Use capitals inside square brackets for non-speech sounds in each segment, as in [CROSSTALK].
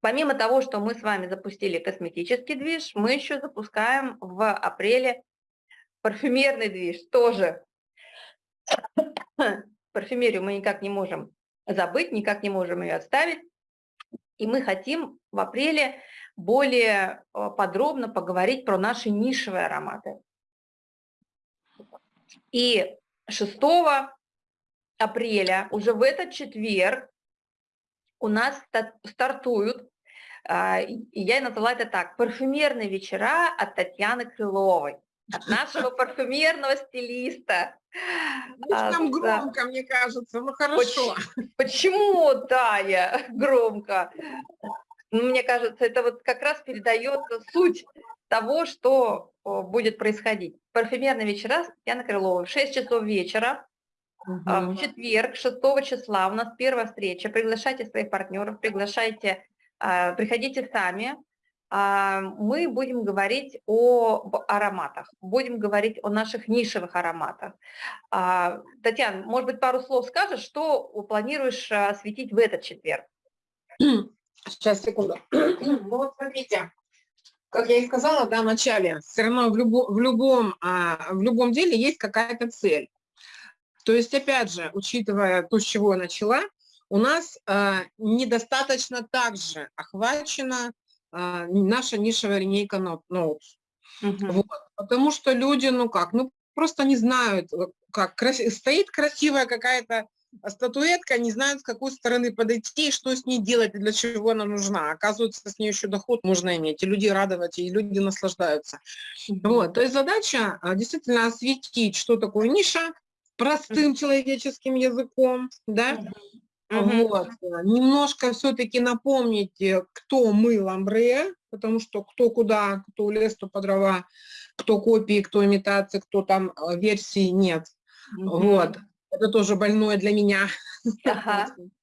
Помимо того, что мы с вами запустили косметический движ, мы еще запускаем в апреле парфюмерный движ тоже. [COUGHS] Парфюмерию мы никак не можем забыть, никак не можем ее оставить. И мы хотим в апреле более э, подробно поговорить про наши нишевые ароматы. И 6 апреля, уже в этот четверг, у нас стартуют, а, я назвала это так, парфюмерные вечера от Татьяны Крыловой, от нашего [LAUGHS] парфюмерного стилиста. Там а, громко, мне кажется, ну хорошо. Почему, Тая, громко? Ну, мне кажется, это вот как раз передает суть того, что будет происходить. Парфюмерные вечера с Татьяной Крыловой в 6 часов вечера Угу. В четверг, 6 числа, у нас первая встреча. Приглашайте своих партнеров, приглашайте, а, приходите сами. А, мы будем говорить о ароматах, будем говорить о наших нишевых ароматах. Татьяна, может быть, пару слов скажешь, что планируешь осветить в этот четверг? Сейчас, секунду. [CLEARS THROAT] Ну вот смотрите, как я и сказала да, в начале, все равно в, любо, в, любом, в любом деле есть какая-то цель. То есть, опять же, учитывая то, с чего я начала, у нас э, недостаточно также охвачена э, наша нишевая линейка Notes. Угу. Вот, потому что люди, ну как, ну просто не знают, э, как крас... стоит красивая какая-то статуэтка, не знают, с какой стороны подойти, что с ней делать и для чего она нужна. Оказывается, с ней еще доход можно иметь, и люди радовать, и люди наслаждаются. Вот, то есть задача э, действительно осветить, что такое ниша, простым человеческим языком, да, угу. вот, немножко все-таки напомнить, кто мы ламбре, потому что кто куда, кто лес, кто по дрова, кто копии, кто имитации, кто там э, версии нет, угу. вот, это тоже больное для меня. Ага. [LAUGHS]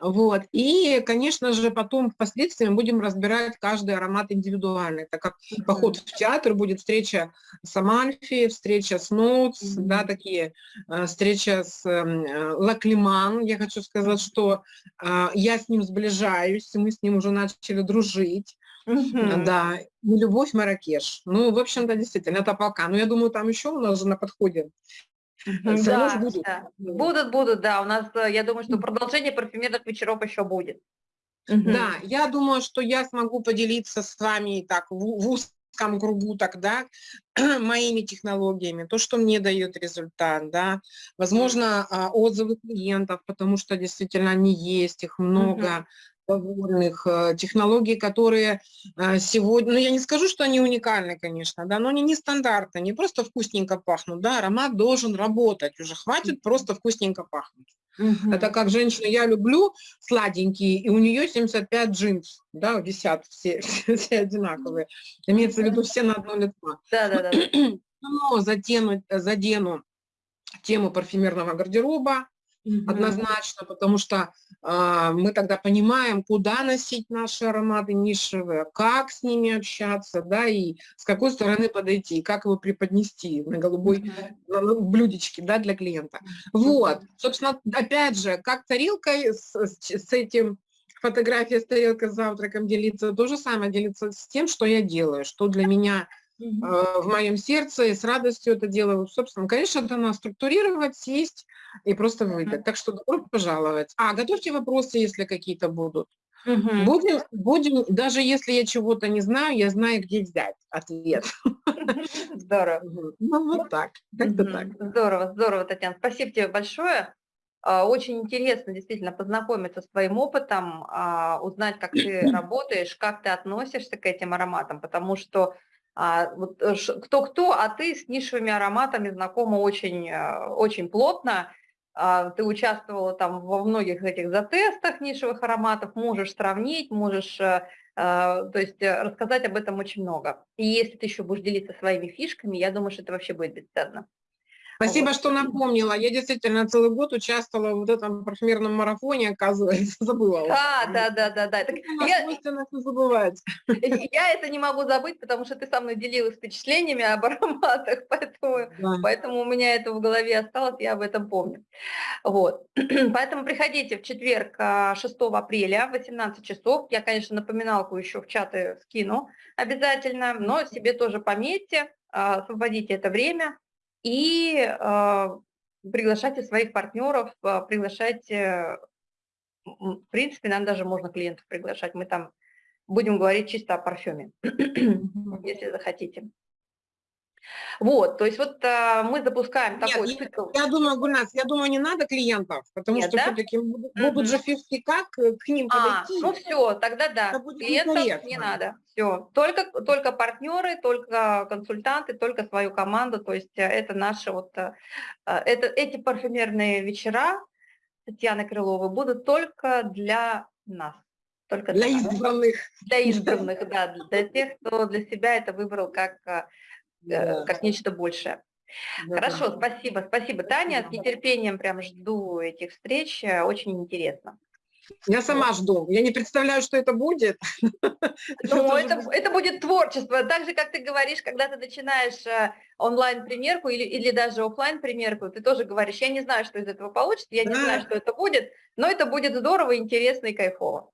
Вот. И, конечно же, потом впоследствии мы будем разбирать каждый аромат индивидуально. Это как поход в театр, будет встреча с Амальфи, встреча с Ноутс, mm -hmm. да, такие, э, встреча с э, Лаклиман. Я хочу сказать, что э, я с ним сближаюсь, мы с ним уже начали дружить. Mm -hmm. Да, и любовь Маракеш. Ну, в общем-то, действительно, это пока. Но я думаю, там еще у нас же на подходе да, будут. Да. Будут, будут, да. У нас, э, я думаю, что продолжение парфюмерных вечеров еще будет. Да, я думаю, что я смогу поделиться с вами так в, в узком кругу тогда [CLEARS THROAT] моими технологиями, то, что мне дает результат, да, возможно, а, отзывы клиентов, потому что действительно они есть, их много, довольных, э, технологий, которые э, сегодня, ну я не скажу, что они уникальны, конечно, да, но они не стандартны, не просто вкусненько пахнут, да, аромат должен работать, уже хватит просто вкусненько пахнуть. Угу. Это как женщина, я люблю сладенькие, и у нее 75 джинс, да, висят все, [LAUGHS] все, все одинаковые, имеется в виду все на одно лицо. Да, да, да. Но задену, задену тему парфюмерного гардероба, Однозначно, потому что э, мы тогда понимаем, куда носить наши ароматы нишевые, как с ними общаться, да, и с какой стороны подойти, как его преподнести на голубой mm -hmm. блюдечке, да, для клиента. Вот, собственно, опять же, как тарелкой с, с этим фотография с тарелкой с завтраком делиться, то же самое делиться с тем, что я делаю, что для меня Э, в моем сердце, и с радостью это делаю. Собственно, конечно, это надо структурировать, сесть и просто выдать. Так что добро пожаловать. А, готовьте вопросы, если какие-то будут. Угу. Будем, будем, даже если я чего-то не знаю, я знаю, где взять ответ. [LAUGHS] Здорово. Ну, вот так. Как-то так. Здорово, здорово, Татьяна. Спасибо тебе большое. А, очень интересно действительно познакомиться с твоим опытом, а, узнать, как ты [CLEARS THROAT] работаешь, как ты относишься к этим ароматам, потому что кто-кто, э, а ты с нишевыми ароматами знакома очень, э, очень плотно, а, ты участвовала там во многих этих затестах нишевых ароматов, можешь сравнить, можешь э, то есть рассказать об этом очень много. И если ты еще будешь делиться своими фишками, я думаю, что это вообще будет бесценно. Спасибо, Вот. что напомнила. Я действительно целый год участвовала в этом парфюмерном марафоне, оказывается, [LAUGHS] забыла. Да, да, да, да, да. Так нас я, всё забывать. [LAUGHS] я это не могу забыть, потому что ты со мной делилась впечатлениями об ароматах, [LAUGHS] поэтому Да. Поэтому у меня это в голове осталось, я об этом помню. Вот. [CLEARS THROAT] Поэтому приходите в четверг, а, 6 апреля в 18 часов. Я, конечно, напоминалку еще в чаты скину обязательно, но себе тоже пометьте, а, освободите это время и а, приглашайте своих партнеров, а, приглашайте, м, в принципе, нам даже можно клиентов приглашать. Мы там будем говорить чисто о парфюме, [CLEARS THROAT] если захотите. Вот, то есть вот а, мы запускаем Нет, такой я- цикл. Я думаю, Гульнас, я думаю, не надо клиентов, потому Нет, что да? все-таки будут Мгм. же фишки как э, к ним А, подойти. ну все, тогда да, Это будет клиентов не некорректно. надо, все. Только, только партнеры, только консультанты, только свою команду, то есть э, это наши вот, э, это, эти парфюмерные вечера Татьяны Крыловой будут только для нас. Только Для нас. избранных. Для избранных, да, для тех, кто для себя это выбрал как, Да, как нечто большее. да. Хорошо, спасибо, спасибо, Таня. С нетерпением прям жду этих встреч. э, Очень интересно. Я сама жду. Я не представляю, что это будет. [LAUGHS] Ну, тоже это, будет- это будет творчество. Так же, как ты говоришь, когда ты начинаешь э, онлайн-примерку или, или даже офлайн примерку ты тоже говоришь, я не знаю, что из этого получится, я не Да. знаю, что это будет, но это будет здорово, интересно и кайфово.